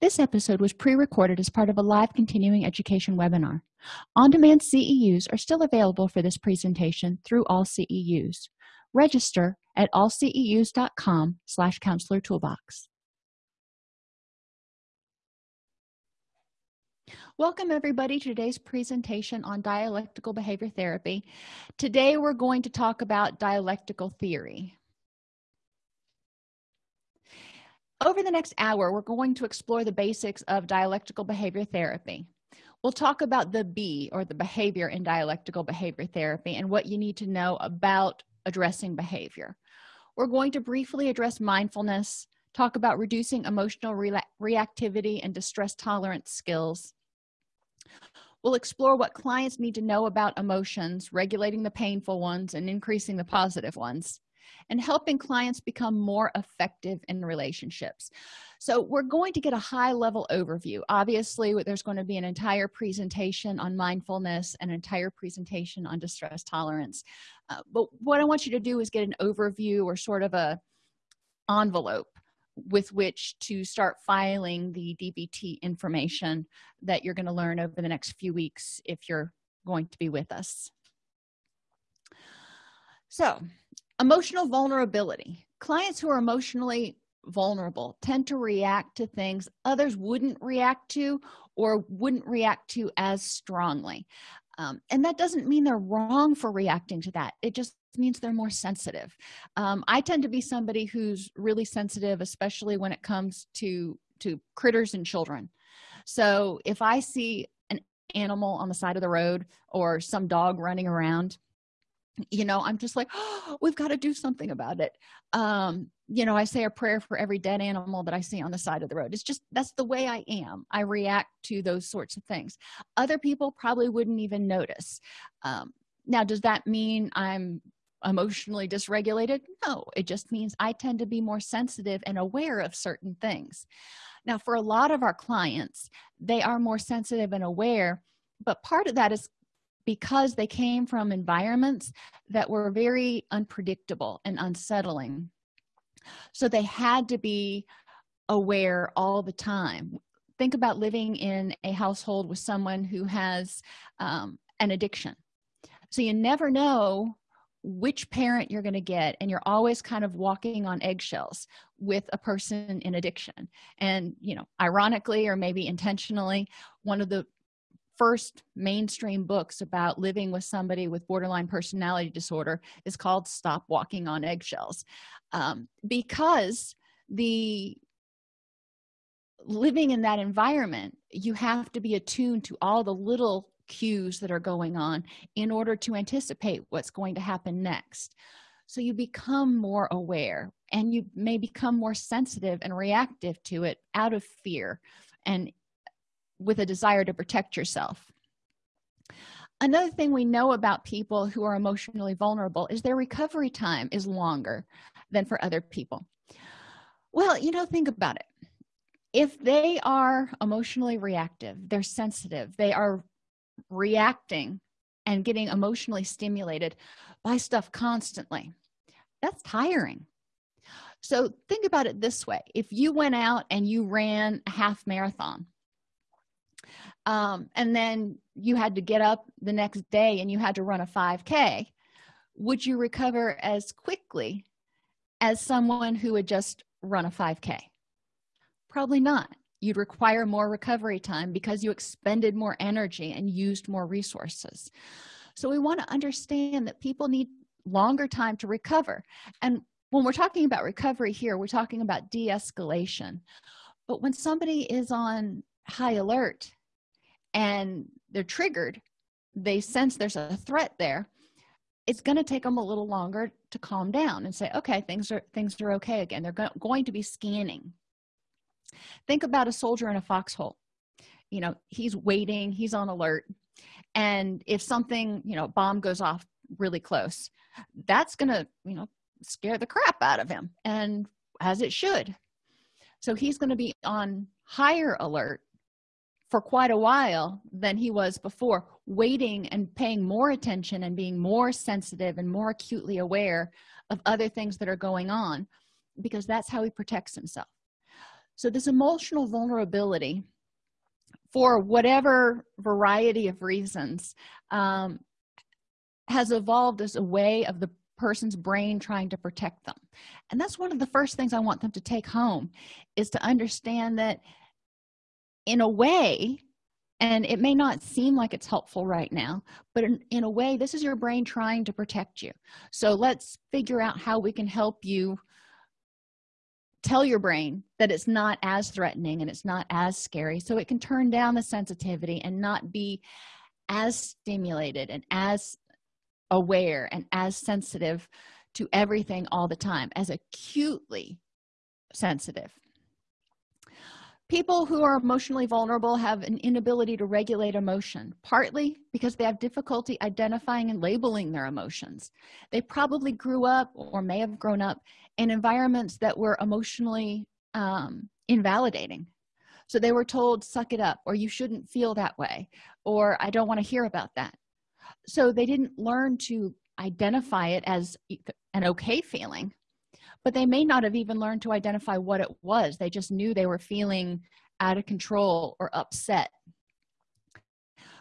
this episode was pre-recorded as part of a live continuing education webinar on-demand ceus are still available for this presentation through all ceus register at allceus.com slash counselor toolbox Welcome everybody to today's presentation on dialectical behavior therapy. Today we're going to talk about dialectical theory. Over the next hour, we're going to explore the basics of dialectical behavior therapy. We'll talk about the B or the behavior in dialectical behavior therapy and what you need to know about addressing behavior. We're going to briefly address mindfulness, talk about reducing emotional re reactivity and distress tolerance skills, We'll explore what clients need to know about emotions, regulating the painful ones and increasing the positive ones, and helping clients become more effective in relationships. So we're going to get a high level overview. Obviously, there's going to be an entire presentation on mindfulness, an entire presentation on distress tolerance. Uh, but what I want you to do is get an overview or sort of a envelope with which to start filing the DBT information that you're going to learn over the next few weeks if you're going to be with us. So, emotional vulnerability. Clients who are emotionally vulnerable tend to react to things others wouldn't react to or wouldn't react to as strongly. Um, and that doesn't mean they're wrong for reacting to that. It just means they're more sensitive um, i tend to be somebody who's really sensitive especially when it comes to to critters and children so if i see an animal on the side of the road or some dog running around you know i'm just like oh, we've got to do something about it. Um you know i say a prayer for every dead animal that i see on the side of the road. It's just that's the way i am. I react to those sorts of things. Other people probably wouldn't even notice. Um, now does that mean i'm emotionally dysregulated? No it just means i tend to be more sensitive and aware of certain things. Now for a lot of our clients they are more sensitive and aware but part of that is because they came from environments that were very unpredictable and unsettling. So they had to be aware all the time. Think about living in a household with someone who has um, an addiction. So you never know which parent you're going to get and you're always kind of walking on eggshells with a person in addiction. And you know ironically or maybe intentionally one of the first mainstream books about living with somebody with borderline personality disorder is called stop walking on eggshells. Um, because the living in that environment you have to be attuned to all the little cues that are going on in order to anticipate what's going to happen next. So you become more aware and you may become more sensitive and reactive to it out of fear and with a desire to protect yourself. Another thing we know about people who are emotionally vulnerable is their recovery time is longer than for other people. Well you know think about it. If they are emotionally reactive they're sensitive they are reacting and getting emotionally stimulated by stuff constantly that's tiring. So think about it this way. If you went out and you ran a half marathon um, and then you had to get up the next day and you had to run a 5k would you recover as quickly as someone who had just run a 5k probably not. You'd require more recovery time because you expended more energy and used more resources. So we want to understand that people need longer time to recover. And when we're talking about recovery here we're talking about de-escalation. But when somebody is on high alert and they're triggered they sense there's a threat there it's going to take them a little longer to calm down and say okay things are things are okay again. They're go going to be scanning. Think about a soldier in a foxhole. You know he's waiting he's on alert and if something you know bomb goes off really close that's gonna you know scare the crap out of him and as it should. So he's going to be on higher alert for quite a while than he was before waiting and paying more attention and being more sensitive and more acutely aware of other things that are going on because that's how he protects himself. So this emotional vulnerability for whatever variety of reasons um, has evolved as a way of the person's brain trying to protect them. And that's one of the first things i want them to take home is to understand that in a way and it may not seem like it's helpful right now but in, in, a way this is your brain trying to protect you. So let's figure out how we can help you tell your brain that it's not as threatening and it's not as scary so it can turn down the sensitivity and not be as stimulated and as aware and as sensitive to everything all the time as acutely sensitive people who are emotionally vulnerable have an inability to regulate emotion partly because they have difficulty identifying and labeling their emotions. They probably grew up or may have grown up in environments that were emotionally um, invalidating. So they were told suck it up or you shouldn't feel that way or i don't want to hear about that. So they didn't learn to identify it as an okay feeling but they may not have even learned to identify what it was. They just knew they were feeling out of control or upset.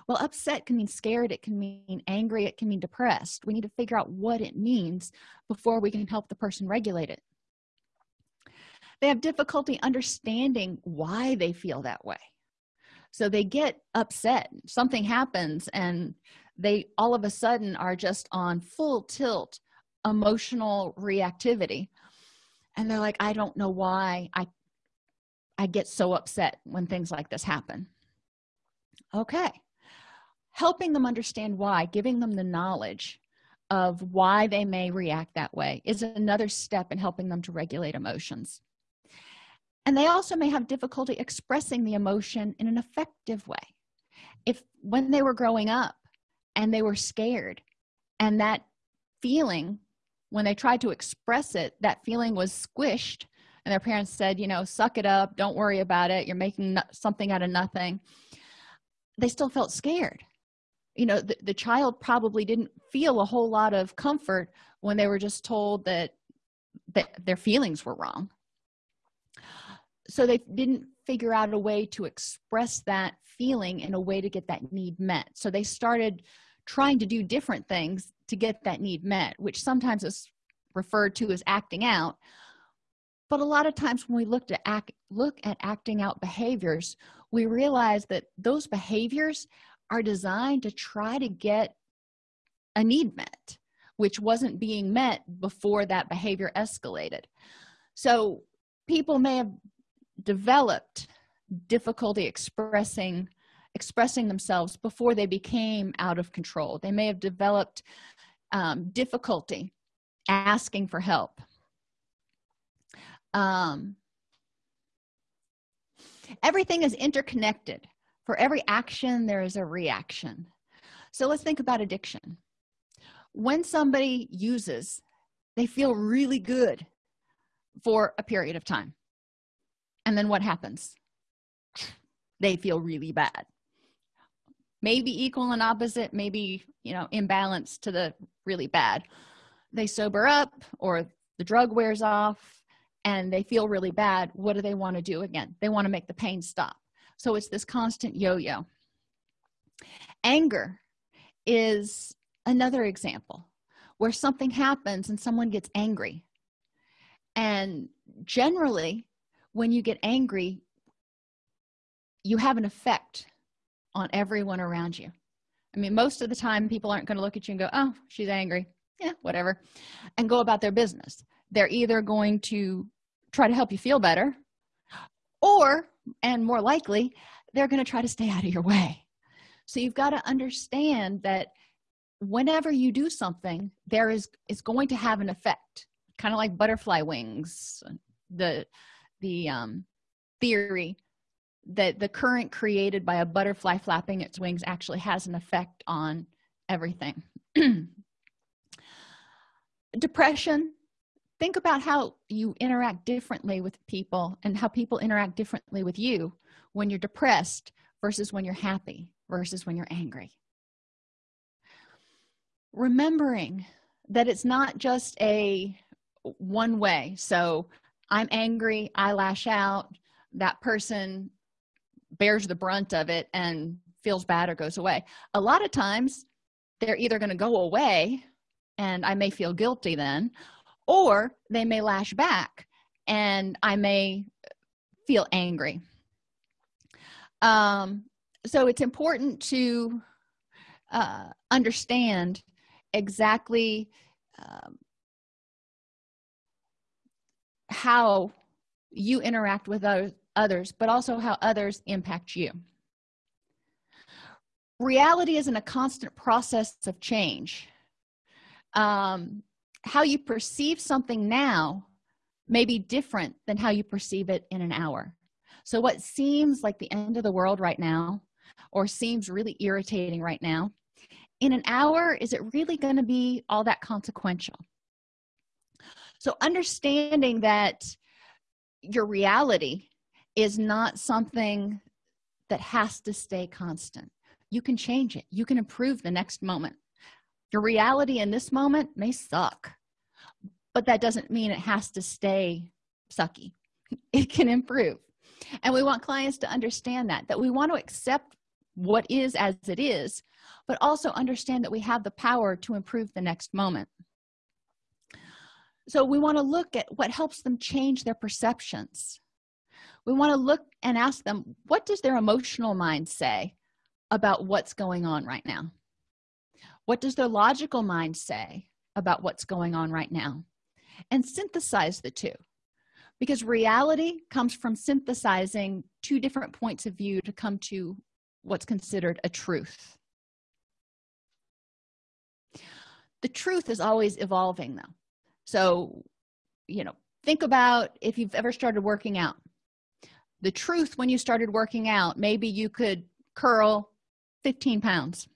Well upset can mean scared it can mean angry it can mean depressed. We need to figure out what it means before we can help the person regulate it. They have difficulty understanding why they feel that way. So they get upset. Something happens and they all of a sudden are just on full tilt emotional reactivity and they're like i don't know why i i get so upset when things like this happen. Okay. Helping them understand why giving them the knowledge of why they may react that way is another step in helping them to regulate emotions. And they also may have difficulty expressing the emotion in an effective way. If when they were growing up and they were scared and that feeling when they tried to express it that feeling was squished and their parents said you know suck it up don't worry about it you're making something out of nothing. They still felt scared. You know the, the child probably didn't feel a whole lot of comfort when they were just told that that their feelings were wrong. So they didn't figure out a way to express that feeling in a way to get that need met. So they started trying to do different things to get that need met which sometimes is referred to as acting out. But a lot of times when we look to act look at acting out behaviors we realize that those behaviors are designed to try to get a need met which wasn't being met before that behavior escalated. So people may have developed difficulty expressing expressing themselves before they became out of control. They may have developed um, difficulty asking for help. Um, everything is interconnected. For every action there is a reaction. So let's think about addiction. When somebody uses they feel really good for a period of time. And then what happens? They feel really bad maybe equal and opposite maybe you know imbalance to the really bad. They sober up or the drug wears off and they feel really bad what do they want to do again? They want to make the pain stop. So it's this constant yo-yo. Anger is another example where something happens and someone gets angry. And generally when you get angry you have an effect on everyone around you. I mean most of the time people aren't going to look at you and go oh she's angry. Yeah whatever. And go about their business. They're either going to try to help you feel better or and more likely they're going to try to stay out of your way. So you've got to understand that whenever you do something there is is going to have an effect. Kind of like butterfly wings the the um theory that the current created by a butterfly flapping its wings actually has an effect on everything. Depression. Think about how you interact differently with people and how people interact differently with you when you're depressed versus when you're happy versus when you're angry. Remembering that it's not just a one way. So i'm angry i lash out that person bears the brunt of it and feels bad or goes away. A lot of times they're either going to go away and i may feel guilty then or they may lash back and i may feel angry. Um, so it's important to uh, understand exactly um, how you interact with others but also how others impact you. Reality is in a constant process of change. Um, how you perceive something now may be different than how you perceive it in an hour. So what seems like the end of the world right now or seems really irritating right now in an hour is it really going to be all that consequential? So understanding that your reality is not something that has to stay constant. You can change it. You can improve the next moment. Your reality in this moment may suck but that doesn't mean it has to stay sucky. It can improve. And we want clients to understand that that we want to accept what is as it is but also understand that we have the power to improve the next moment. So we want to look at what helps them change their perceptions we want to look and ask them what does their emotional mind say about what's going on right now? What does their logical mind say about what's going on right now? And synthesize the two. Because reality comes from synthesizing two different points of view to come to what's considered a truth. The truth is always evolving though. So you know think about if you've ever started working out the truth when you started working out maybe you could curl 15 pounds.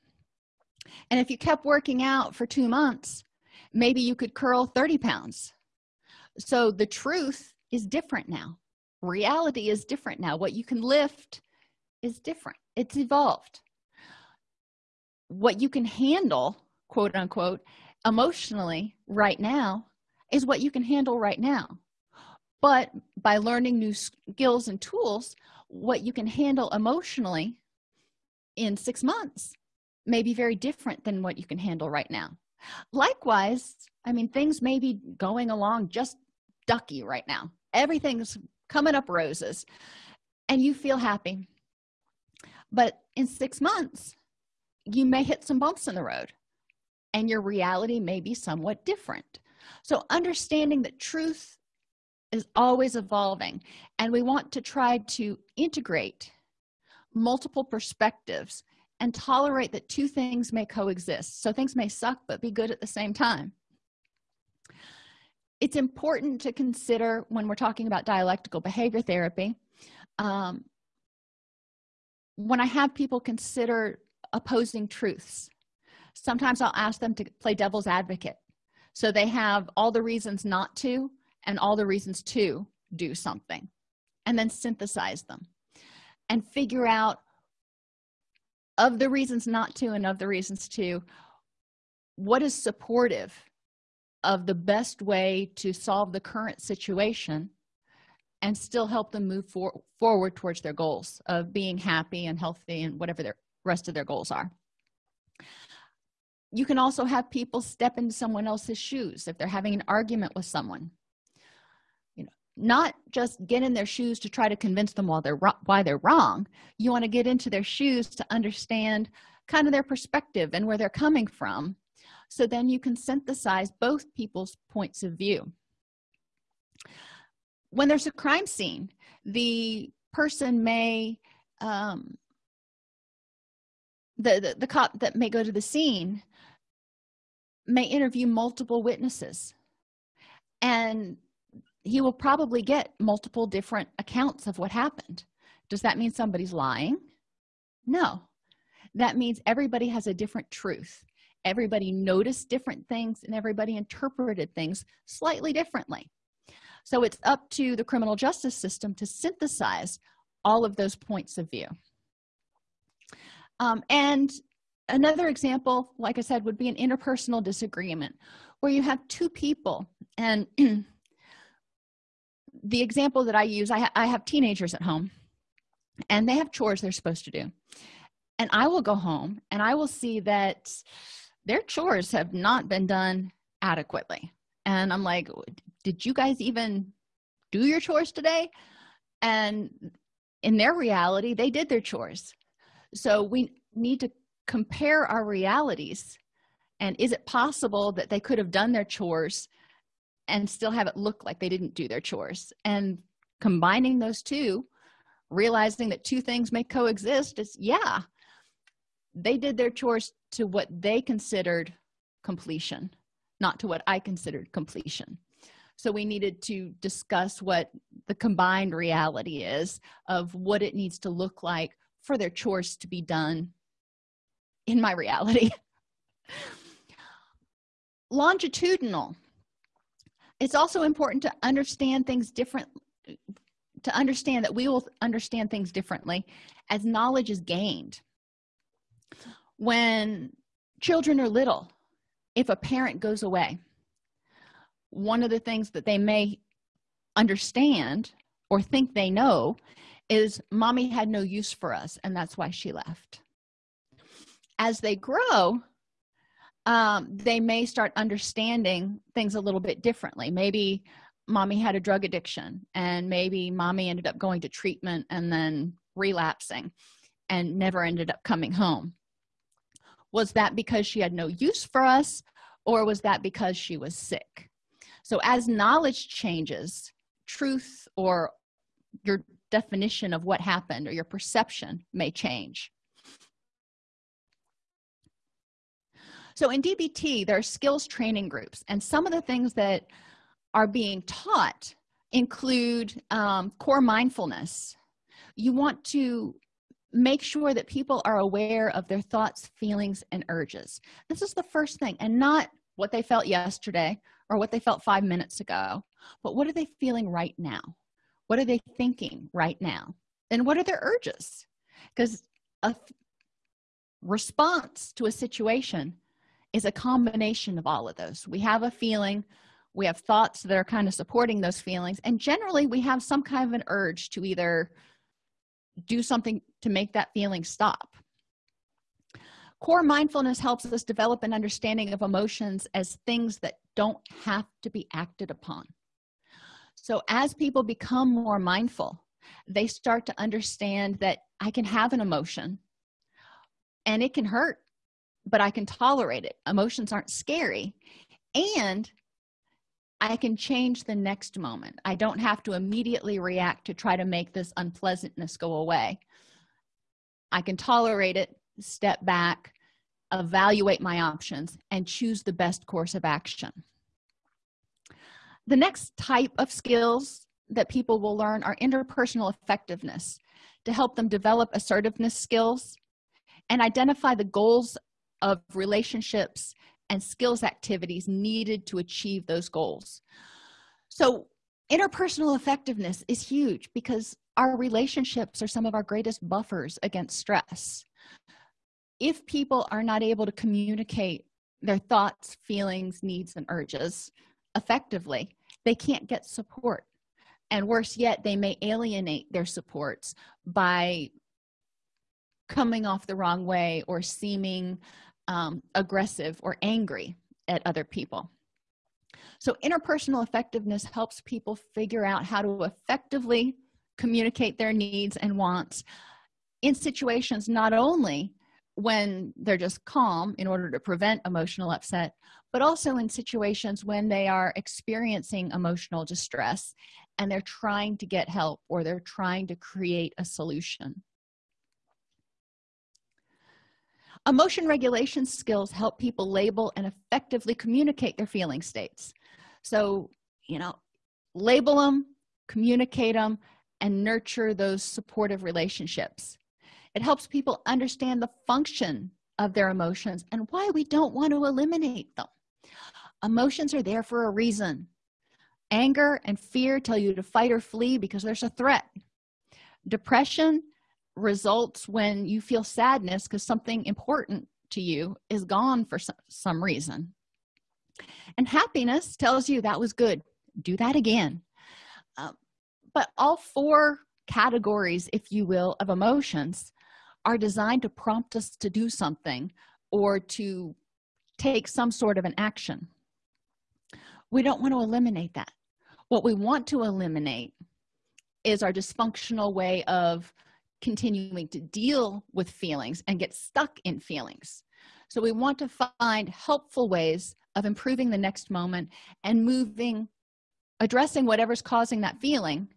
And if you kept working out for two months maybe you could curl 30 pounds. So the truth is different now. Reality is different now. What you can lift is different. It's evolved. What you can handle quote unquote emotionally right now is what you can handle right now but by learning new skills and tools what you can handle emotionally in six months may be very different than what you can handle right now. Likewise i mean things may be going along just ducky right now. Everything's coming up roses and you feel happy. But in six months you may hit some bumps in the road and your reality may be somewhat different. So understanding that truth is always evolving and we want to try to integrate multiple perspectives and tolerate that two things may coexist. So things may suck but be good at the same time. It's important to consider when we're talking about dialectical behavior therapy um, when i have people consider opposing truths sometimes i'll ask them to play devil's advocate. So they have all the reasons not to and all the reasons to do something and then synthesize them and figure out of the reasons not to and of the reasons to what is supportive of the best way to solve the current situation and still help them move for forward towards their goals of being happy and healthy and whatever their rest of their goals are. You can also have people step into someone else's shoes if they're having an argument with someone not just get in their shoes to try to convince them while they're why they're wrong. You want to get into their shoes to understand kind of their perspective and where they're coming from. So then you can synthesize both people's points of view. When there's a crime scene the person may um, the, the, the cop that may go to the scene may interview multiple witnesses. And he will probably get multiple different accounts of what happened. Does that mean somebody's lying? No. That means everybody has a different truth. Everybody noticed different things and everybody interpreted things slightly differently. So it's up to the criminal justice system to synthesize all of those points of view. Um, and another example like i said would be an interpersonal disagreement where you have two people and the example that i use I, ha I have teenagers at home and they have chores they're supposed to do. And i will go home and i will see that their chores have not been done adequately. And i'm like did you guys even do your chores today? And in their reality they did their chores. So we need to compare our realities and is it possible that they could have done their chores and still have it look like they didn't do their chores. And combining those two realizing that two things may coexist is yeah they did their chores to what they considered completion not to what i considered completion. So we needed to discuss what the combined reality is of what it needs to look like for their chores to be done in my reality. Longitudinal it's also important to understand things different to understand that we will understand things differently as knowledge is gained. When children are little if a parent goes away one of the things that they may understand or think they know is mommy had no use for us and that's why she left. As they grow um, they may start understanding things a little bit differently. Maybe mommy had a drug addiction and maybe mommy ended up going to treatment and then relapsing and never ended up coming home. Was that because she had no use for us or was that because she was sick? So as knowledge changes truth or your definition of what happened or your perception may change so in dbt there are skills training groups and some of the things that are being taught include um, core mindfulness. You want to make sure that people are aware of their thoughts feelings and urges. This is the first thing and not what they felt yesterday or what they felt five minutes ago but what are they feeling right now? What are they thinking right now? And what are their urges? Because a response to a situation is a combination of all of those. We have a feeling we have thoughts that are kind of supporting those feelings and generally we have some kind of an urge to either do something to make that feeling stop. Core mindfulness helps us develop an understanding of emotions as things that don't have to be acted upon. So as people become more mindful they start to understand that i can have an emotion and it can hurt but i can tolerate it. Emotions aren't scary and i can change the next moment. I don't have to immediately react to try to make this unpleasantness go away. I can tolerate it step back evaluate my options and choose the best course of action. The next type of skills that people will learn are interpersonal effectiveness to help them develop assertiveness skills and identify the goals of relationships and skills activities needed to achieve those goals. So interpersonal effectiveness is huge because our relationships are some of our greatest buffers against stress. If people are not able to communicate their thoughts feelings needs and urges effectively they can't get support. And worse yet they may alienate their supports by coming off the wrong way or seeming um, aggressive or angry at other people. So interpersonal effectiveness helps people figure out how to effectively communicate their needs and wants in situations not only when they're just calm in order to prevent emotional upset but also in situations when they are experiencing emotional distress and they're trying to get help or they're trying to create a solution emotion regulation skills help people label and effectively communicate their feeling states. So you know label them communicate them and nurture those supportive relationships. It helps people understand the function of their emotions and why we don't want to eliminate them. Emotions are there for a reason. Anger and fear tell you to fight or flee because there's a threat. Depression results when you feel sadness because something important to you is gone for some, reason. And happiness tells you that was good. Do that again. Uh, but all four categories if you will of emotions are designed to prompt us to do something or to take some sort of an action. We don't want to eliminate that. What we want to eliminate is our dysfunctional way of continuing to deal with feelings and get stuck in feelings. So we want to find helpful ways of improving the next moment and moving addressing whatever's causing that feeling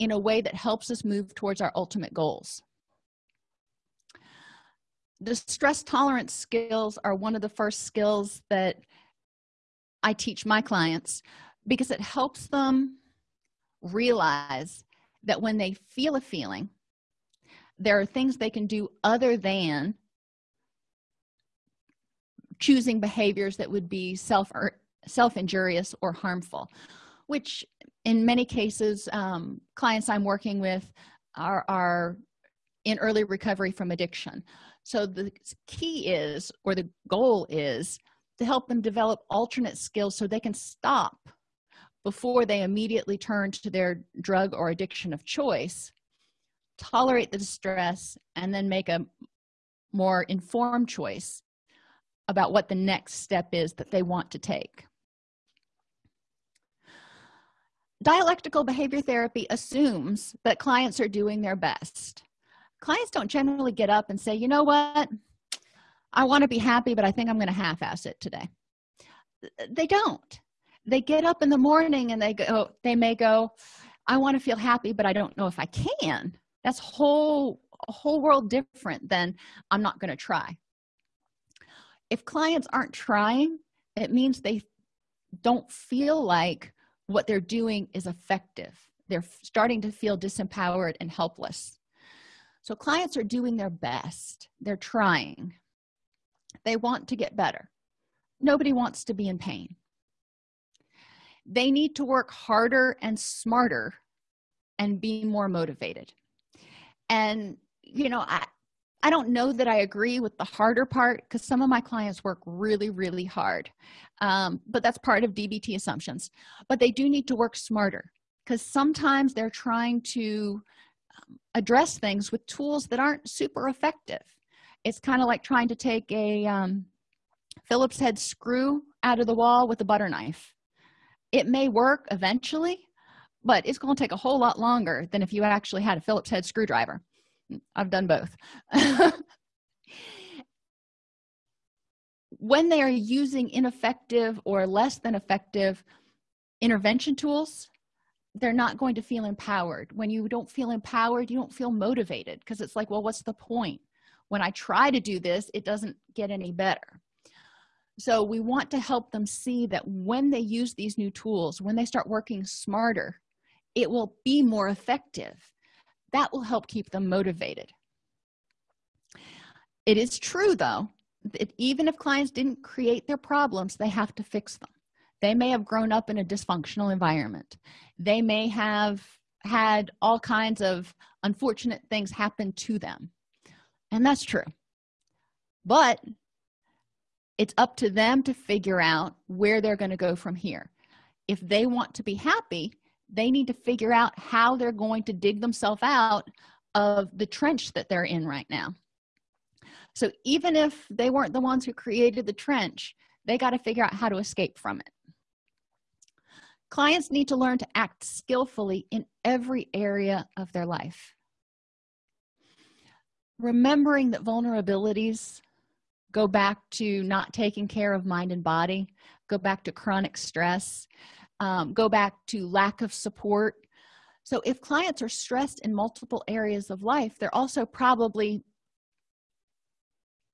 in a way that helps us move towards our ultimate goals. The stress tolerance skills are one of the first skills that i teach my clients because it helps them realize that when they feel a feeling there are things they can do other than choosing behaviors that would be self or self-injurious or harmful which in many cases um, clients i'm working with are, are in early recovery from addiction. So the key is or the goal is to help them develop alternate skills so they can stop before they immediately turn to their drug or addiction of choice tolerate the distress and then make a more informed choice about what the next step is that they want to take. Dialectical behavior therapy assumes that clients are doing their best. Clients don't generally get up and say you know what? I want to be happy but i think i'm going to half-ass it today. They don't. They get up in the morning and they go they may go i want to feel happy but i don't know if i can that's whole a whole world different than i'm not going to try. If clients aren't trying it means they don't feel like what they're doing is effective. They're starting to feel disempowered and helpless. So clients are doing their best. They're trying. They want to get better. Nobody wants to be in pain. They need to work harder and smarter and be more motivated and you know i i don't know that i agree with the harder part because some of my clients work really really hard um, but that's part of dbt assumptions. But they do need to work smarter because sometimes they're trying to address things with tools that aren't super effective. It's kind of like trying to take a um, phillips head screw out of the wall with a butter knife. It may work eventually but it's going to take a whole lot longer than if you actually had a phillips head screwdriver. I've done both. When they are using ineffective or less than effective intervention tools they're not going to feel empowered. When you don't feel empowered you don't feel motivated because it's like well what's the point? When i try to do this it doesn't get any better. So we want to help them see that when they use these new tools when they start working smarter it will be more effective. That will help keep them motivated. It is true though that even if clients didn't create their problems they have to fix them. They may have grown up in a dysfunctional environment. They may have had all kinds of unfortunate things happen to them. And that's true. But it's up to them to figure out where they're going to go from here. If they want to be happy they need to figure out how they're going to dig themselves out of the trench that they're in right now. So even if they weren't the ones who created the trench they got to figure out how to escape from it. Clients need to learn to act skillfully in every area of their life. Remembering that vulnerabilities go back to not taking care of mind and body go back to chronic stress um, go back to lack of support. So if clients are stressed in multiple areas of life they're also probably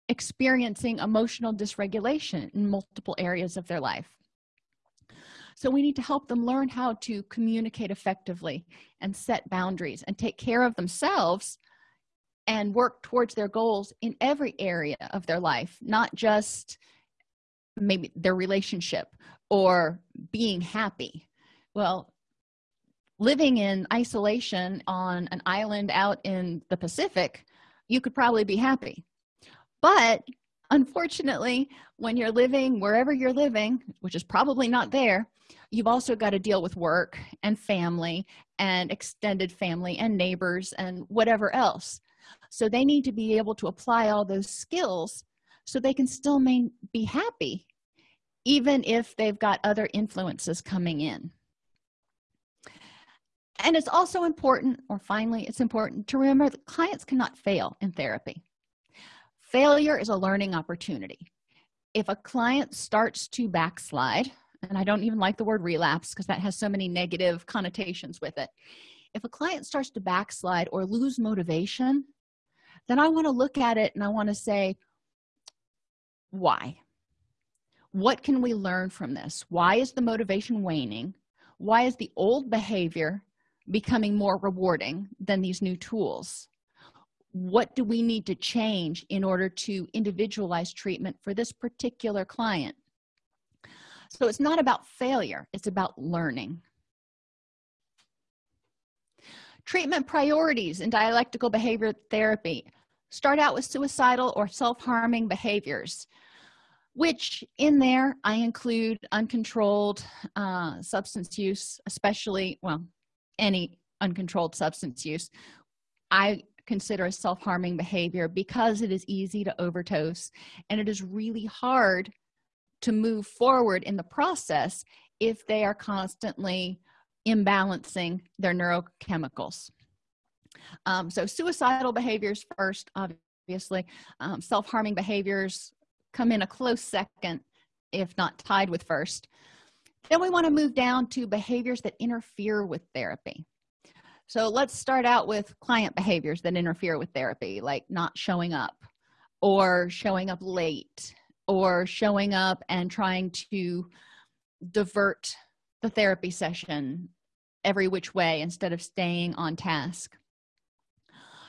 experiencing emotional dysregulation in multiple areas of their life. So we need to help them learn how to communicate effectively and set boundaries and take care of themselves and work towards their goals in every area of their life not just maybe their relationship or being happy? Well living in isolation on an island out in the pacific you could probably be happy. But unfortunately when you're living wherever you're living which is probably not there you've also got to deal with work and family and extended family and neighbors and whatever else. So they need to be able to apply all those skills so they can still main, be happy even if they've got other influences coming in. And it's also important or finally it's important to remember that clients cannot fail in therapy. Failure is a learning opportunity. If a client starts to backslide and i don't even like the word relapse because that has so many negative connotations with it if a client starts to backslide or lose motivation then i want to look at it and i want to say why what can we learn from this? Why is the motivation waning? Why is the old behavior becoming more rewarding than these new tools? What do we need to change in order to individualize treatment for this particular client? So it's not about failure it's about learning. Treatment priorities in dialectical behavior therapy. Start out with suicidal or self-harming behaviors which in there i include uncontrolled uh, substance use especially well any uncontrolled substance use. I consider a self-harming behavior because it is easy to overdose and it is really hard to move forward in the process if they are constantly imbalancing their neurochemicals. Um, so suicidal behaviors first obviously. Um, self-harming behaviors come in a close second if not tied with first. Then we want to move down to behaviors that interfere with therapy. So let's start out with client behaviors that interfere with therapy like not showing up or showing up late or showing up and trying to divert the therapy session every which way instead of staying on task.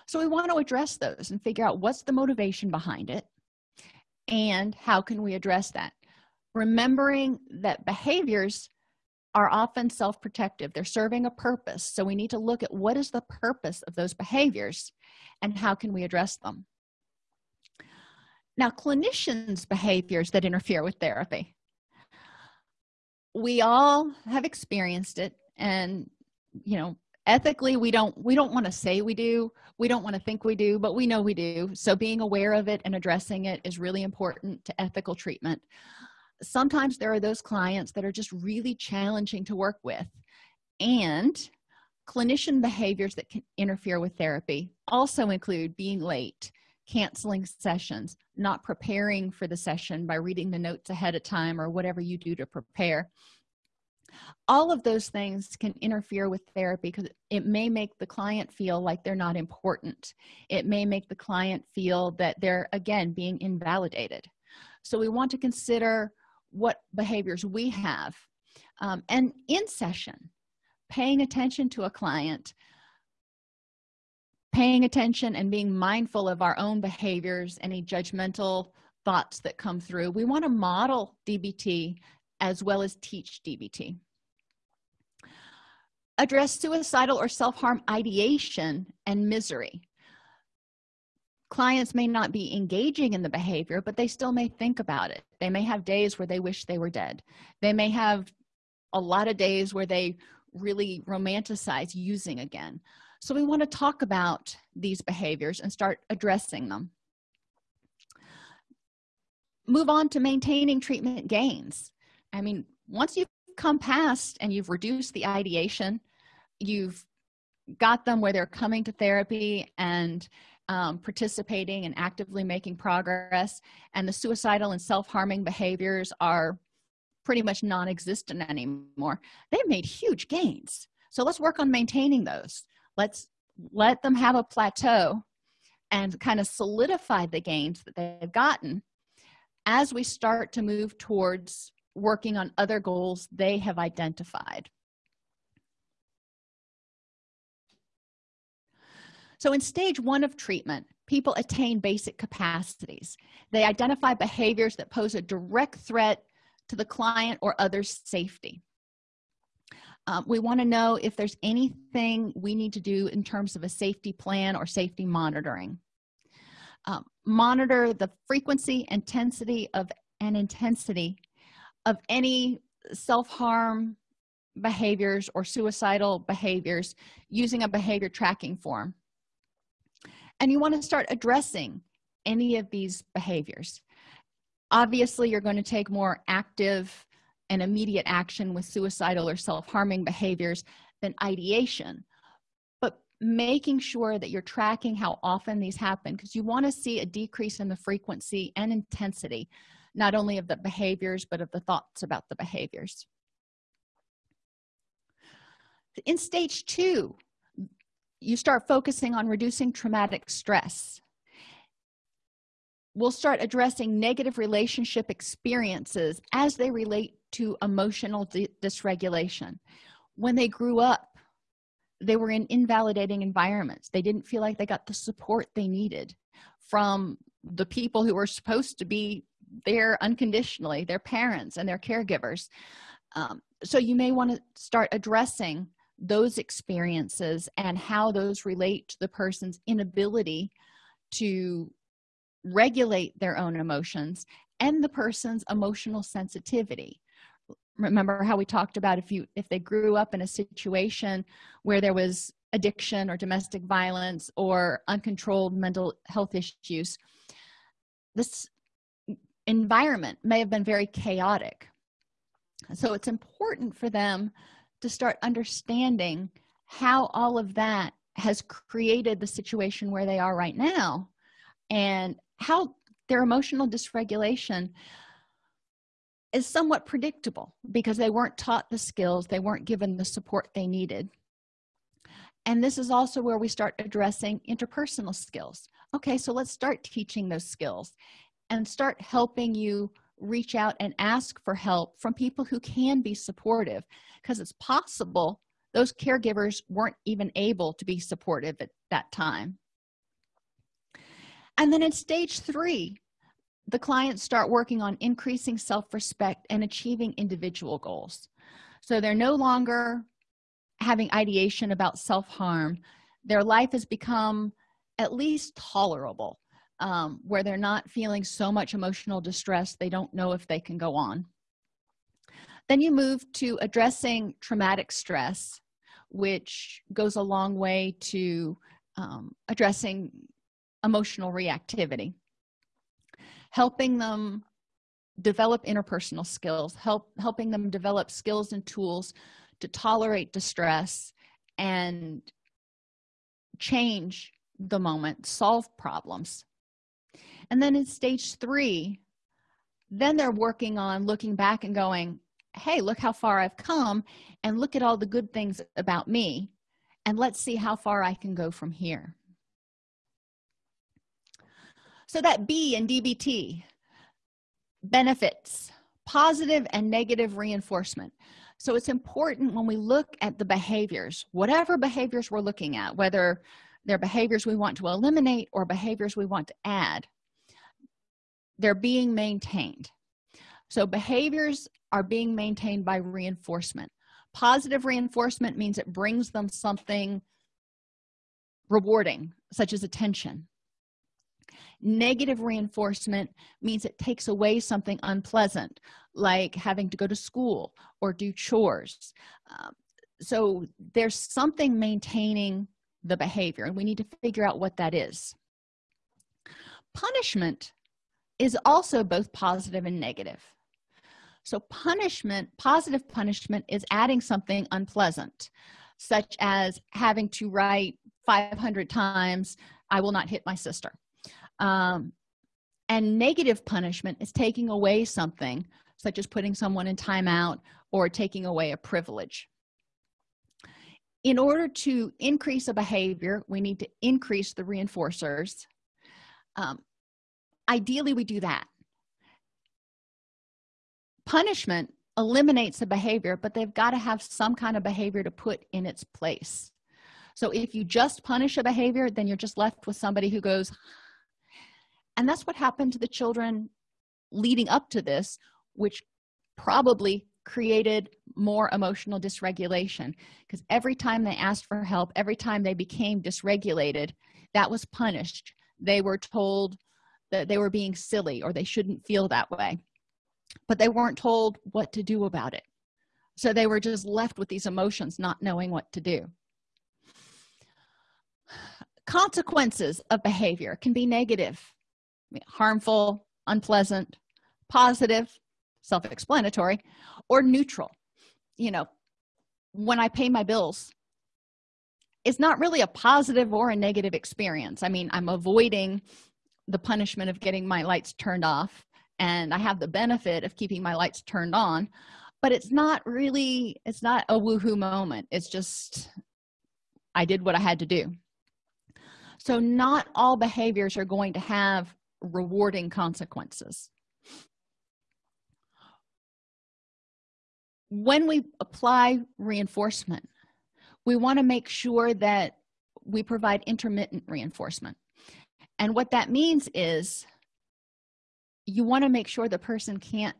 So we want to address those and figure out what's the motivation behind it and how can we address that? Remembering that behaviors are often self-protective. They're serving a purpose. So we need to look at what is the purpose of those behaviors and how can we address them. Now clinicians behaviors that interfere with therapy. We all have experienced it and you know ethically we don't we don't want to say we do we don't want to think we do but we know we do. So being aware of it and addressing it is really important to ethical treatment. Sometimes there are those clients that are just really challenging to work with and clinician behaviors that can interfere with therapy also include being late canceling sessions not preparing for the session by reading the notes ahead of time or whatever you do to prepare all of those things can interfere with therapy because it may make the client feel like they're not important. It may make the client feel that they're again being invalidated. So we want to consider what behaviors we have um, and in session paying attention to a client paying attention and being mindful of our own behaviors any judgmental thoughts that come through. We want to model dbt as well as teach dbt address suicidal or self-harm ideation and misery. Clients may not be engaging in the behavior but they still may think about it. They may have days where they wish they were dead. They may have a lot of days where they really romanticize using again. So we want to talk about these behaviors and start addressing them. Move on to maintaining treatment gains. I mean once you've come past and you've reduced the ideation you've got them where they're coming to therapy and um, participating and actively making progress and the suicidal and self-harming behaviors are pretty much non-existent anymore. They've made huge gains. So let's work on maintaining those. Let's let them have a plateau and kind of solidify the gains that they've gotten as we start to move towards working on other goals they have identified. So in stage one of treatment people attain basic capacities. They identify behaviors that pose a direct threat to the client or others safety. Um, we want to know if there's anything we need to do in terms of a safety plan or safety monitoring. Um, monitor the frequency intensity of and intensity of any self-harm behaviors or suicidal behaviors using a behavior tracking form. And you want to start addressing any of these behaviors. Obviously you're going to take more active and immediate action with suicidal or self-harming behaviors than ideation but making sure that you're tracking how often these happen because you want to see a decrease in the frequency and intensity not only of the behaviors but of the thoughts about the behaviors. In stage two you start focusing on reducing traumatic stress. We'll start addressing negative relationship experiences as they relate to emotional dysregulation. When they grew up they were in invalidating environments. They didn't feel like they got the support they needed from the people who were supposed to be there unconditionally their parents and their caregivers. Um, so you may want to start addressing those experiences and how those relate to the person's inability to regulate their own emotions and the person's emotional sensitivity. Remember how we talked about if you if they grew up in a situation where there was addiction or domestic violence or uncontrolled mental health issues this environment may have been very chaotic. So it's important for them to start understanding how all of that has created the situation where they are right now and how their emotional dysregulation is somewhat predictable because they weren't taught the skills they weren't given the support they needed. And this is also where we start addressing interpersonal skills. Okay so let's start teaching those skills and start helping you reach out and ask for help from people who can be supportive. Because it's possible those caregivers weren't even able to be supportive at that time. And then in stage three the clients start working on increasing self-respect and achieving individual goals. So they're no longer having ideation about self-harm. Their life has become at least tolerable um, where they're not feeling so much emotional distress they don't know if they can go on. Then you move to addressing traumatic stress which goes a long way to um, addressing emotional reactivity. Helping them develop interpersonal skills help helping them develop skills and tools to tolerate distress and change the moment solve problems and then in stage three then they're working on looking back and going hey look how far i've come and look at all the good things about me and let's see how far i can go from here. So that b and dbt benefits positive and negative reinforcement. So it's important when we look at the behaviors whatever behaviors we're looking at whether they're behaviors we want to eliminate or behaviors we want to add they're being maintained. So behaviors are being maintained by reinforcement. Positive reinforcement means it brings them something rewarding such as attention. Negative reinforcement means it takes away something unpleasant like having to go to school or do chores. Um, so there's something maintaining the behavior and we need to figure out what that is. Punishment is also both positive and negative. So punishment positive punishment is adding something unpleasant such as having to write 500 times i will not hit my sister. Um, and negative punishment is taking away something such as putting someone in timeout or taking away a privilege. In order to increase a behavior we need to increase the reinforcers. Um, ideally we do that. Punishment eliminates the behavior but they've got to have some kind of behavior to put in its place. So if you just punish a behavior then you're just left with somebody who goes and that's what happened to the children leading up to this which probably created more emotional dysregulation. Because every time they asked for help every time they became dysregulated that was punished. They were told that they were being silly or they shouldn't feel that way. But they weren't told what to do about it. So they were just left with these emotions not knowing what to do. Consequences of behavior can be negative harmful unpleasant positive self-explanatory or neutral. You know when i pay my bills it's not really a positive or a negative experience. I mean i'm avoiding the punishment of getting my lights turned off and i have the benefit of keeping my lights turned on but it's not really it's not a woohoo moment. It's just i did what i had to do. So not all behaviors are going to have rewarding consequences. When we apply reinforcement we want to make sure that we provide intermittent reinforcement and what that means is you want to make sure the person can't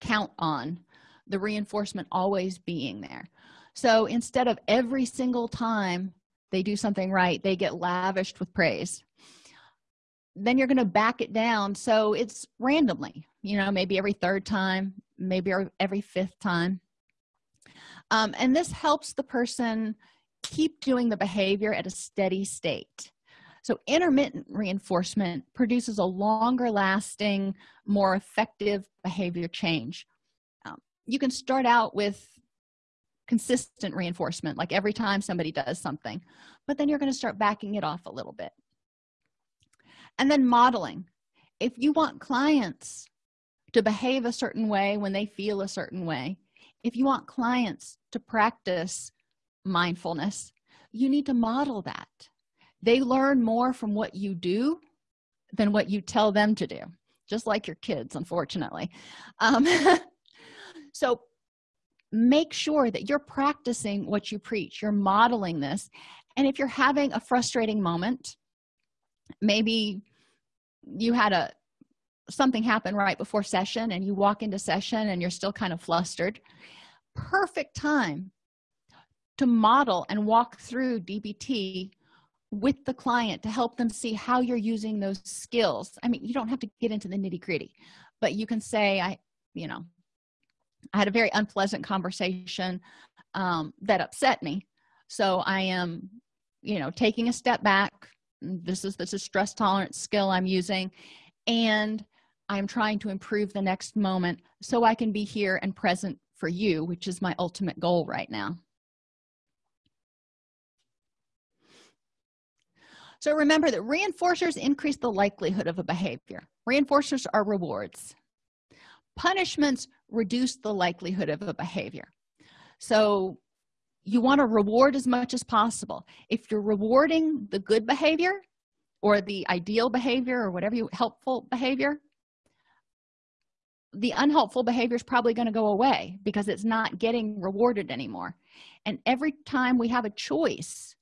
count on the reinforcement always being there. So instead of every single time they do something right they get lavished with praise then you're going to back it down. So it's randomly you know maybe every third time maybe every fifth time. Um, and this helps the person keep doing the behavior at a steady state so intermittent reinforcement produces a longer lasting more effective behavior change. Um, you can start out with consistent reinforcement like every time somebody does something but then you're going to start backing it off a little bit. And then modeling. If you want clients to behave a certain way when they feel a certain way if you want clients to practice mindfulness you need to model that they learn more from what you do than what you tell them to do just like your kids unfortunately. Um, so make sure that you're practicing what you preach you're modeling this and if you're having a frustrating moment maybe you had a something happen right before session and you walk into session and you're still kind of flustered perfect time to model and walk through dbt with the client to help them see how you're using those skills. I mean you don't have to get into the nitty-gritty but you can say i you know i had a very unpleasant conversation um, that upset me. So i am you know taking a step back. This is this is stress tolerance skill i'm using and i'm trying to improve the next moment so i can be here and present for you which is my ultimate goal right now so remember that reinforcers increase the likelihood of a behavior. Reinforcers are rewards. Punishments reduce the likelihood of a behavior. So you want to reward as much as possible. If you're rewarding the good behavior or the ideal behavior or whatever you helpful behavior the unhelpful behavior is probably going to go away because it's not getting rewarded anymore. And every time we have a choice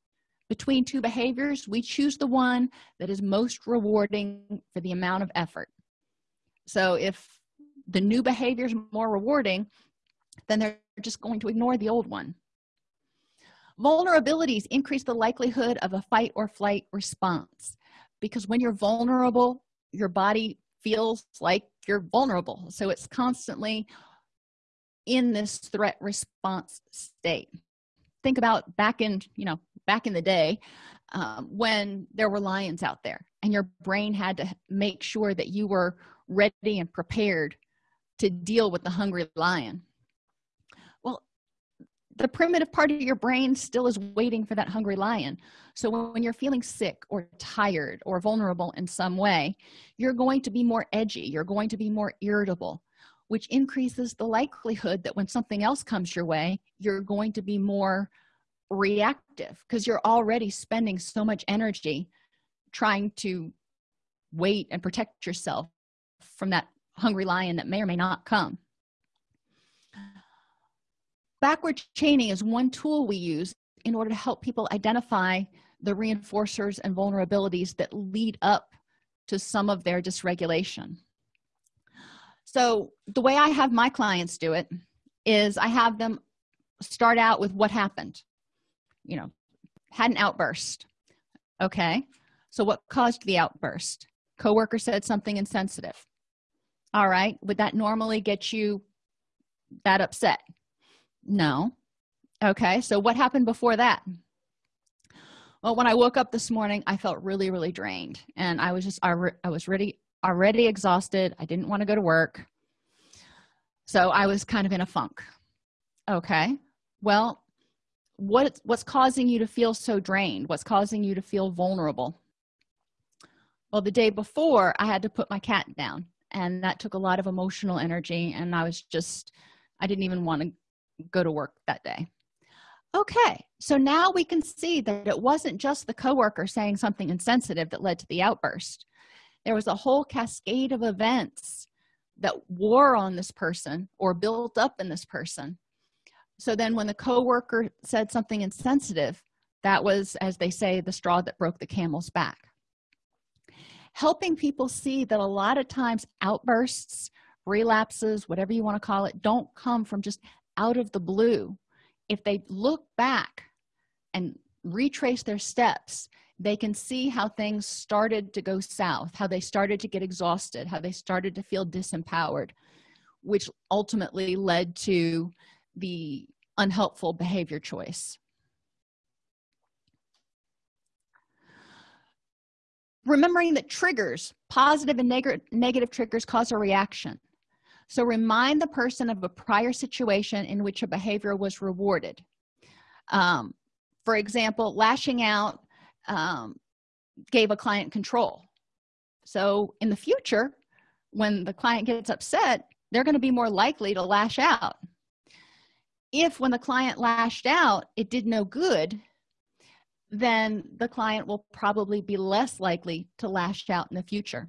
between two behaviors we choose the one that is most rewarding for the amount of effort. So if the new behavior is more rewarding then they're just going to ignore the old one. Vulnerabilities increase the likelihood of a fight or flight response because when you're vulnerable your body feels like you're vulnerable. So it's constantly in this threat response state think about back in you know back in the day um, when there were lions out there and your brain had to make sure that you were ready and prepared to deal with the hungry lion. Well the primitive part of your brain still is waiting for that hungry lion. So when you're feeling sick or tired or vulnerable in some way you're going to be more edgy. You're going to be more irritable which increases the likelihood that when something else comes your way you're going to be more reactive because you're already spending so much energy trying to wait and protect yourself from that hungry lion that may or may not come. Backward chaining is one tool we use in order to help people identify the reinforcers and vulnerabilities that lead up to some of their dysregulation so the way i have my clients do it is i have them start out with what happened. You know had an outburst. Okay. So what caused the outburst? Coworker said something insensitive. All right. Would that normally get you that upset? No. Okay. So what happened before that? Well when i woke up this morning i felt really really drained. And i was just i, I was ready already exhausted. I didn't want to go to work. So i was kind of in a funk. Okay. Well what what's causing you to feel so drained? What's causing you to feel vulnerable? Well the day before i had to put my cat down and that took a lot of emotional energy and i was just i didn't even want to go to work that day. Okay so now we can see that it wasn't just the coworker saying something insensitive that led to the outburst there was a whole cascade of events that wore on this person or built up in this person. So then when the coworker said something insensitive that was as they say the straw that broke the camel's back. Helping people see that a lot of times outbursts relapses whatever you want to call it don't come from just out of the blue. If they look back and retrace their steps they can see how things started to go south how they started to get exhausted how they started to feel disempowered which ultimately led to the unhelpful behavior choice. Remembering that triggers positive and neg negative triggers cause a reaction. So remind the person of a prior situation in which a behavior was rewarded. Um, for example lashing out um, gave a client control. So in the future when the client gets upset they're going to be more likely to lash out. If when the client lashed out it did no good then the client will probably be less likely to lash out in the future.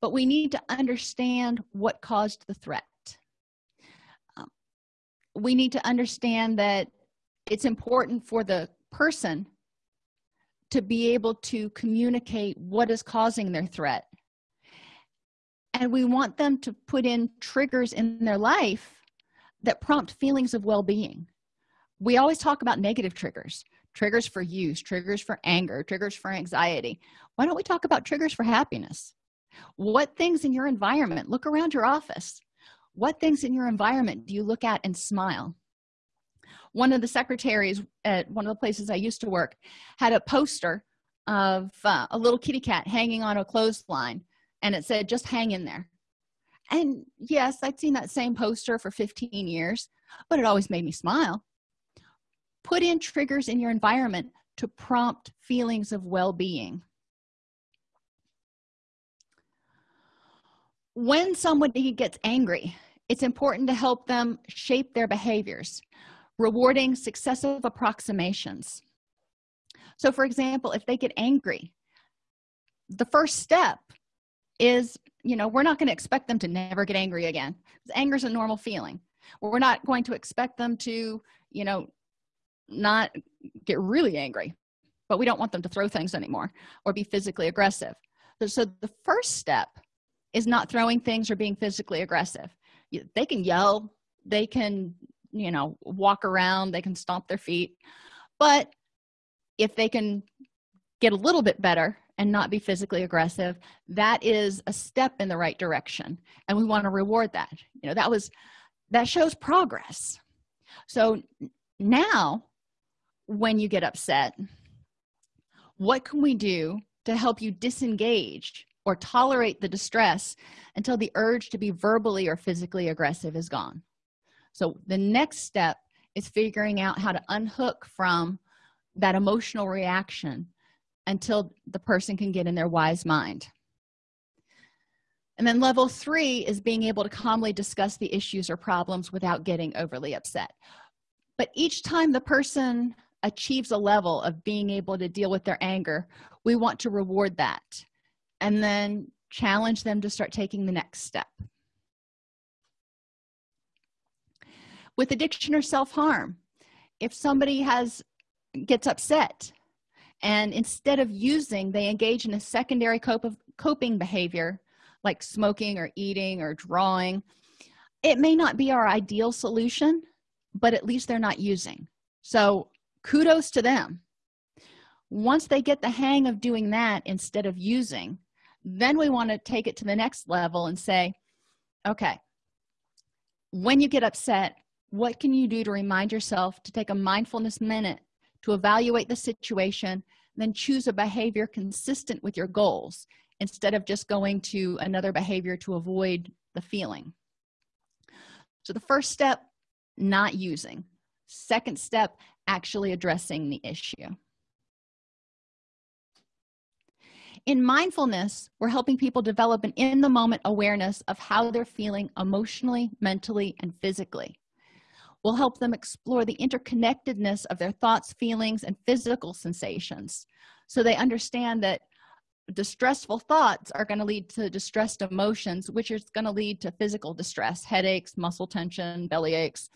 But we need to understand what caused the threat. Um, we need to understand that it's important for the person to be able to communicate what is causing their threat. And we want them to put in triggers in their life that prompt feelings of well-being. We always talk about negative triggers triggers for use triggers for anger triggers for anxiety. Why don't we talk about triggers for happiness? What things in your environment look around your office. What things in your environment do you look at and smile one of the secretaries at one of the places i used to work had a poster of uh, a little kitty cat hanging on a clothesline and it said just hang in there. And yes i'd seen that same poster for 15 years but it always made me smile. Put in triggers in your environment to prompt feelings of well-being. When somebody gets angry it's important to help them shape their behaviors rewarding successive approximations. So for example if they get angry the first step is you know we're not going to expect them to never get angry again. Anger is a normal feeling. We're not going to expect them to you know not get really angry but we don't want them to throw things anymore or be physically aggressive. So the first step is not throwing things or being physically aggressive. They can yell they can you know walk around they can stomp their feet. But if they can get a little bit better and not be physically aggressive that is a step in the right direction. And we want to reward that. You know that was that shows progress. So now when you get upset what can we do to help you disengage or tolerate the distress until the urge to be verbally or physically aggressive is gone so the next step is figuring out how to unhook from that emotional reaction until the person can get in their wise mind. And then level three is being able to calmly discuss the issues or problems without getting overly upset. But each time the person achieves a level of being able to deal with their anger we want to reward that and then challenge them to start taking the next step with addiction or self-harm. If somebody has gets upset and instead of using they engage in a secondary cope of coping behavior like smoking or eating or drawing it may not be our ideal solution but at least they're not using. So kudos to them. Once they get the hang of doing that instead of using then we want to take it to the next level and say okay when you get upset what can you do to remind yourself to take a mindfulness minute to evaluate the situation then choose a behavior consistent with your goals instead of just going to another behavior to avoid the feeling. So the first step not using. Second step actually addressing the issue. In mindfulness we're helping people develop an in the moment awareness of how they're feeling emotionally mentally and physically will help them explore the interconnectedness of their thoughts feelings and physical sensations. So they understand that distressful thoughts are going to lead to distressed emotions which is going to lead to physical distress headaches muscle tension belly aches.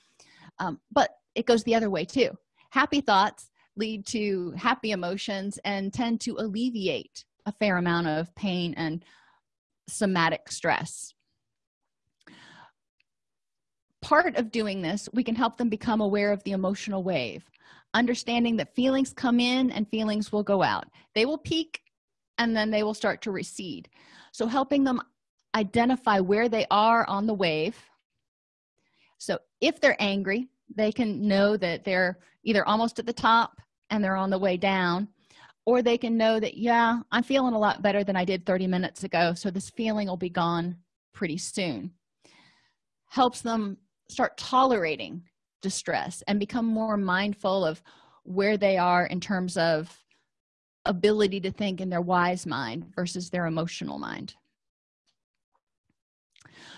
Um, but it goes the other way too. Happy thoughts lead to happy emotions and tend to alleviate a fair amount of pain and somatic stress part of doing this we can help them become aware of the emotional wave understanding that feelings come in and feelings will go out. They will peak and then they will start to recede. So helping them identify where they are on the wave. So if they're angry they can know that they're either almost at the top and they're on the way down or they can know that yeah i'm feeling a lot better than i did 30 minutes ago so this feeling will be gone pretty soon. Helps them start tolerating distress and become more mindful of where they are in terms of ability to think in their wise mind versus their emotional mind.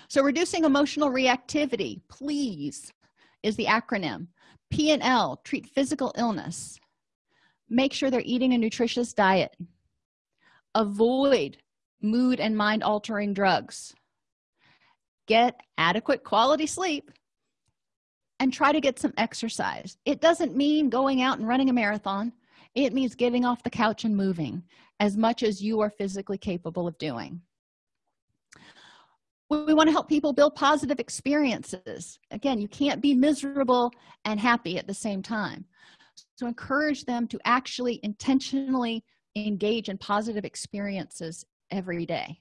So reducing emotional reactivity please is the acronym. P and l treat physical illness. Make sure they're eating a nutritious diet. Avoid mood and mind altering drugs. Get adequate quality sleep and try to get some exercise. It doesn't mean going out and running a marathon. It means getting off the couch and moving as much as you are physically capable of doing. We want to help people build positive experiences. Again you can't be miserable and happy at the same time. So encourage them to actually intentionally engage in positive experiences every day.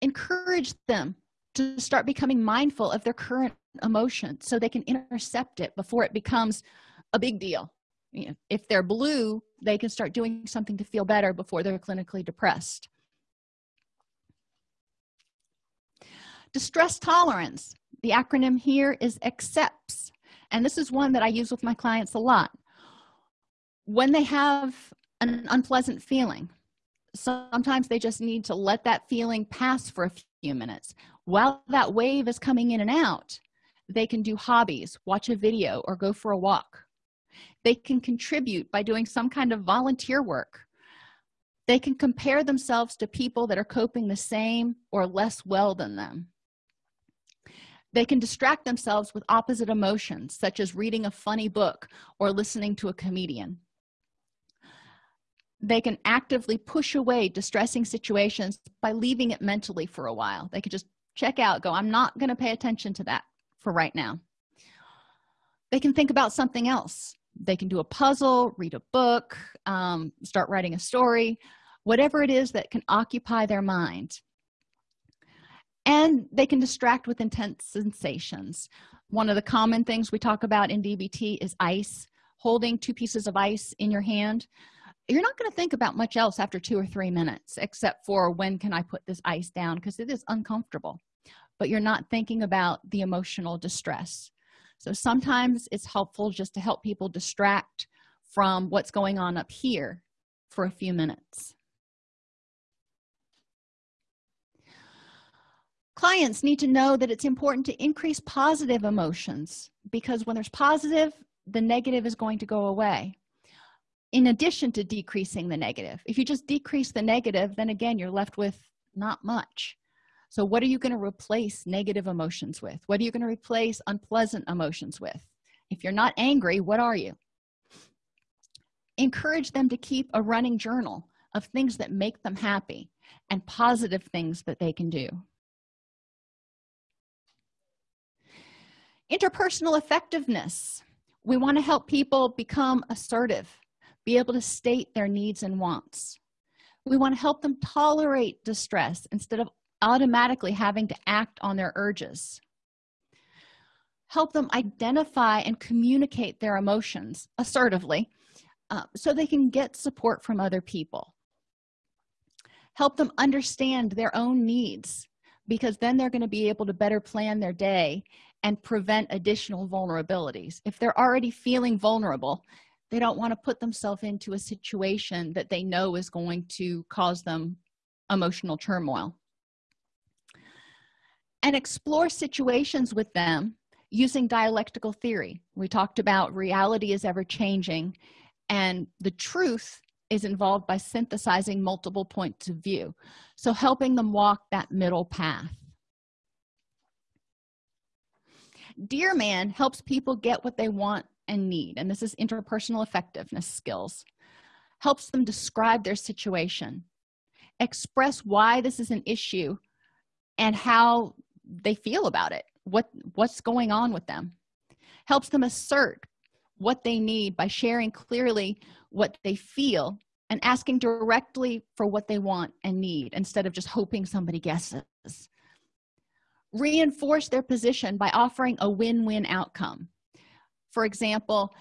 Encourage them to start becoming mindful of their current emotion so they can intercept it before it becomes a big deal. You know, if they're blue they can start doing something to feel better before they're clinically depressed. Distress tolerance. The acronym here is accepts and this is one that i use with my clients a lot. When they have an unpleasant feeling sometimes they just need to let that feeling pass for a few minutes. While that wave is coming in and out they can do hobbies watch a video or go for a walk. They can contribute by doing some kind of volunteer work. They can compare themselves to people that are coping the same or less well than them. They can distract themselves with opposite emotions such as reading a funny book or listening to a comedian. They can actively push away distressing situations by leaving it mentally for a while. They could just check out go i'm not going to pay attention to that for right now. They can think about something else. They can do a puzzle read a book um, start writing a story whatever it is that can occupy their mind. And they can distract with intense sensations. One of the common things we talk about in dbt is ice holding two pieces of ice in your hand. You're not going to think about much else after two or three minutes except for when can i put this ice down because it is uncomfortable but you're not thinking about the emotional distress. So sometimes it's helpful just to help people distract from what's going on up here for a few minutes. Clients need to know that it's important to increase positive emotions because when there's positive the negative is going to go away. In addition to decreasing the negative if you just decrease the negative then again you're left with not much so what are you going to replace negative emotions with? What are you going to replace unpleasant emotions with? If you're not angry what are you? Encourage them to keep a running journal of things that make them happy and positive things that they can do. Interpersonal effectiveness. We want to help people become assertive be able to state their needs and wants. We want to help them tolerate distress instead of automatically having to act on their urges. Help them identify and communicate their emotions assertively uh, so they can get support from other people. Help them understand their own needs because then they're going to be able to better plan their day and prevent additional vulnerabilities. If they're already feeling vulnerable they don't want to put themselves into a situation that they know is going to cause them emotional turmoil and explore situations with them using dialectical theory. We talked about reality is ever changing and the truth is involved by synthesizing multiple points of view. So helping them walk that middle path. Dear man helps people get what they want and need and this is interpersonal effectiveness skills. Helps them describe their situation express why this is an issue and how they feel about it. What what's going on with them? Helps them assert what they need by sharing clearly what they feel and asking directly for what they want and need instead of just hoping somebody guesses. Reinforce their position by offering a win-win outcome. For example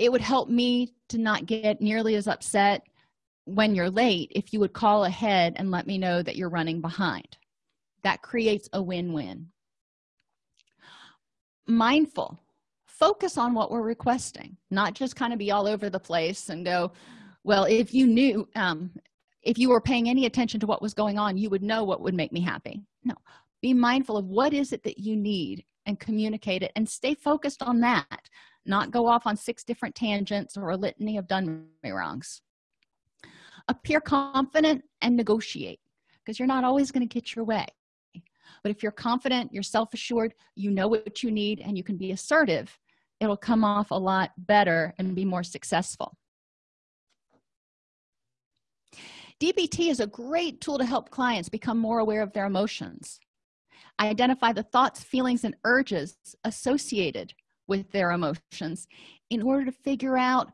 it would help me to not get nearly as upset when you're late if you would call ahead and let me know that you're running behind that creates a win-win. Mindful. Focus on what we're requesting not just kind of be all over the place and go well if you knew um, if you were paying any attention to what was going on you would know what would make me happy. No. Be mindful of what is it that you need and communicate it and stay focused on that. Not go off on six different tangents or a litany of done me wrongs appear confident and negotiate because you're not always going to get your way but if you're confident you're self-assured you know what you need and you can be assertive it'll come off a lot better and be more successful. Dbt is a great tool to help clients become more aware of their emotions. Identify the thoughts feelings and urges associated with their emotions in order to figure out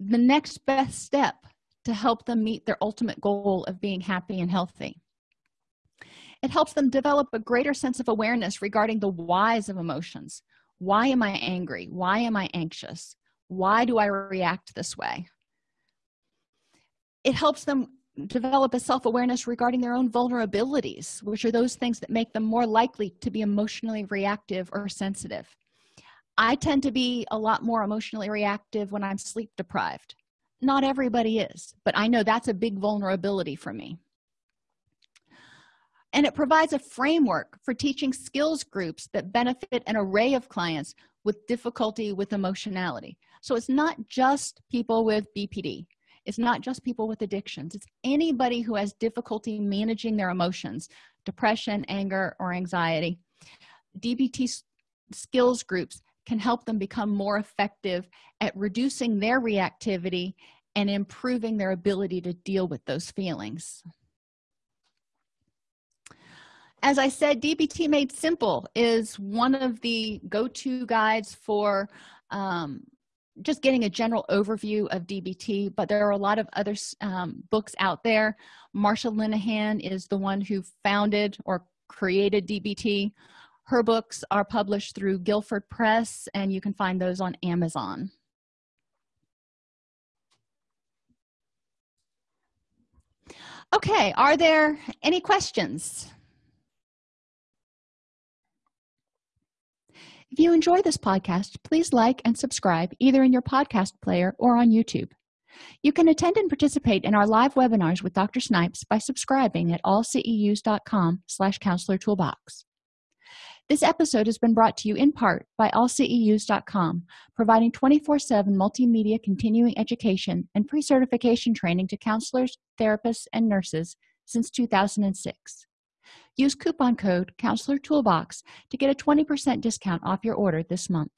the next best step to help them meet their ultimate goal of being happy and healthy it helps them develop a greater sense of awareness regarding the whys of emotions. Why am i angry? Why am i anxious? Why do i react this way? It helps them develop a self-awareness regarding their own vulnerabilities which are those things that make them more likely to be emotionally reactive or sensitive. I tend to be a lot more emotionally reactive when i'm sleep deprived not everybody is but i know that's a big vulnerability for me and it provides a framework for teaching skills groups that benefit an array of clients with difficulty with emotionality. So it's not just people with bpd it's not just people with addictions. It's anybody who has difficulty managing their emotions depression anger or anxiety. Dbt skills groups can help them become more effective at reducing their reactivity and improving their ability to deal with those feelings as i said dbt made simple is one of the go-to guides for um, just getting a general overview of dbt but there are a lot of other um, books out there. Marsha linehan is the one who founded or created dbt her books are published through guilford press and you can find those on amazon. Okay are there any questions If you enjoy this podcast, please like and subscribe either in your podcast player or on YouTube. You can attend and participate in our live webinars with Dr. Snipes by subscribing at allceus.com slash counselor toolbox. This episode has been brought to you in part by allceus.com, providing 24-7 multimedia continuing education and pre-certification training to counselors, therapists, and nurses since 2006. Use coupon code Counselor Toolbox to get a 20% discount off your order this month.